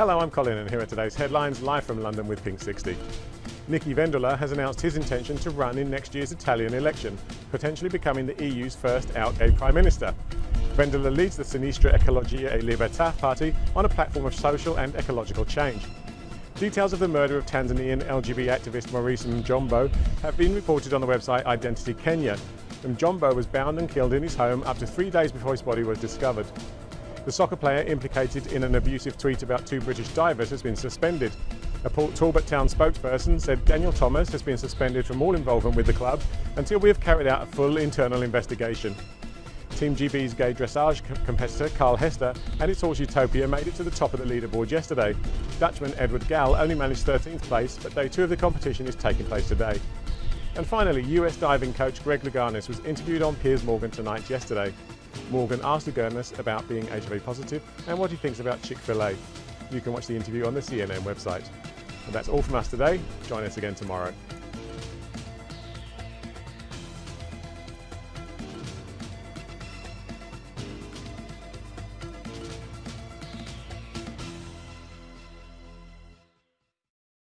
Hello, I'm Colin and here are today's headlines live from London with Pink 60. Nichi Vendola has announced his intention to run in next year's Italian election, potentially becoming the EU's first out gay Prime Minister. Vendola leads the Sinistra Ecologia e Libertà party on a platform of social and ecological change. Details of the murder of Tanzanian LGBT activist Maurice Mjomba have been reported on the website Identity Kenya. Mjomba was bound and killed in his home up to three days before his body was discovered. The soccer player implicated in an abusive tweet about two British divers has been suspended. A Port Talbot Town spokesperson said Daniel Thomas has been suspended from all involvement with the club until we have carried out a full internal investigation. Team GB's gay dressage competitor Carl Hester and its horse Uthopia made it to the top of the leaderboard yesterday. Dutchman Edward Gal only managed 13th place, but day two of the competition is taking place today. And finally, US diving coach Greg Louganis was interviewed on Piers Morgan Tonight yesterday. Morgan asked the Louganis about being HIV positive and what he thinks about Chick-fil-A. You can watch the interview on the CNN website. And that's all from us today. Join us again tomorrow.